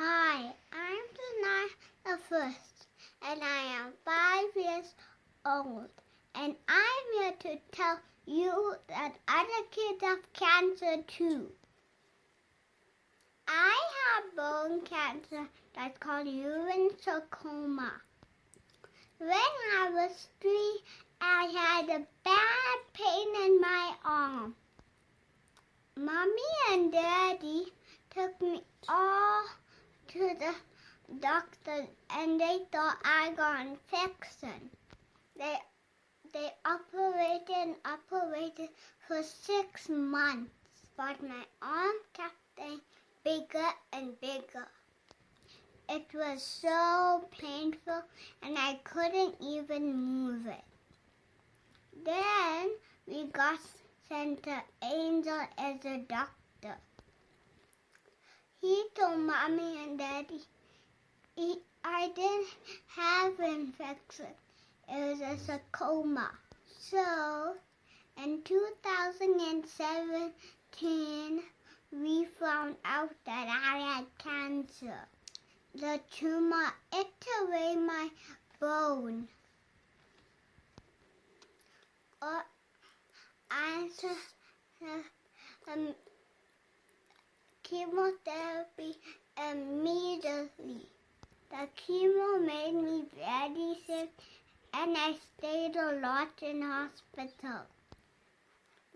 Hi, I'm Denai the First, and I am five years old. And I'm here to tell you that other kids have cancer too. I have bone cancer that's called Ewing sarcoma. When I was three, I had a bad pain in my arm. Mommy and Daddy took me all to the doctor and they thought I got infection. They they operated and operated for six months, but my arm kept getting bigger and bigger. It was so painful and I couldn't even move it. Then we got sent to Angel as a doctor. He told mommy and daddy he, I didn't have infection. It was a sarcoma. So, in 2017, we found out that I had cancer. The tumor ate away my bone. Uh, I uh, um, chemotherapy immediately. The chemo made me very sick and I stayed a lot in hospital.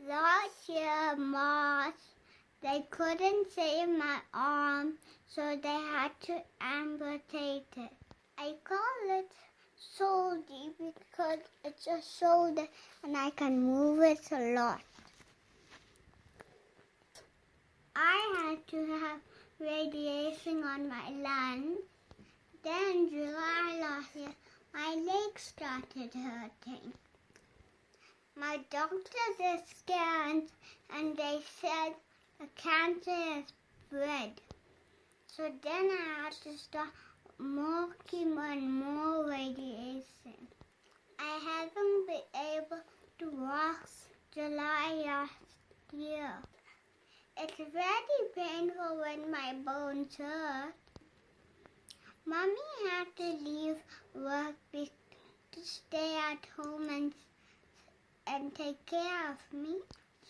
Last year, March, they couldn't save my arm, so they had to amputate it. I call it shoulder because it's a shoulder and I can move it a lot. I had to have radiation on my lungs. Then July last year, my legs started hurting. My doctor did scans and they said the cancer is spread. So then I had to start more chemo and more radiation. I haven't been able to walk July last year. It's very painful when my bones hurt. Mommy had to leave work to stay at home and, and take care of me.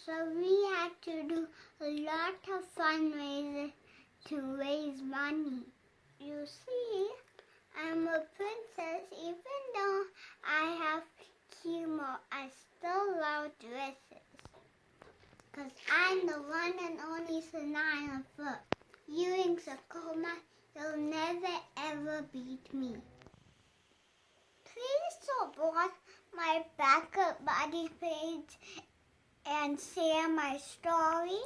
So we had to do a lot of fundraisers to raise money. You see, I'm a princess even though I have chemo. I still love dresses. Cause I'm the one and only Sanaya Foot. Ewing sarcoma, you'll never ever beat me. Please support my BackaBuddy page and share my story.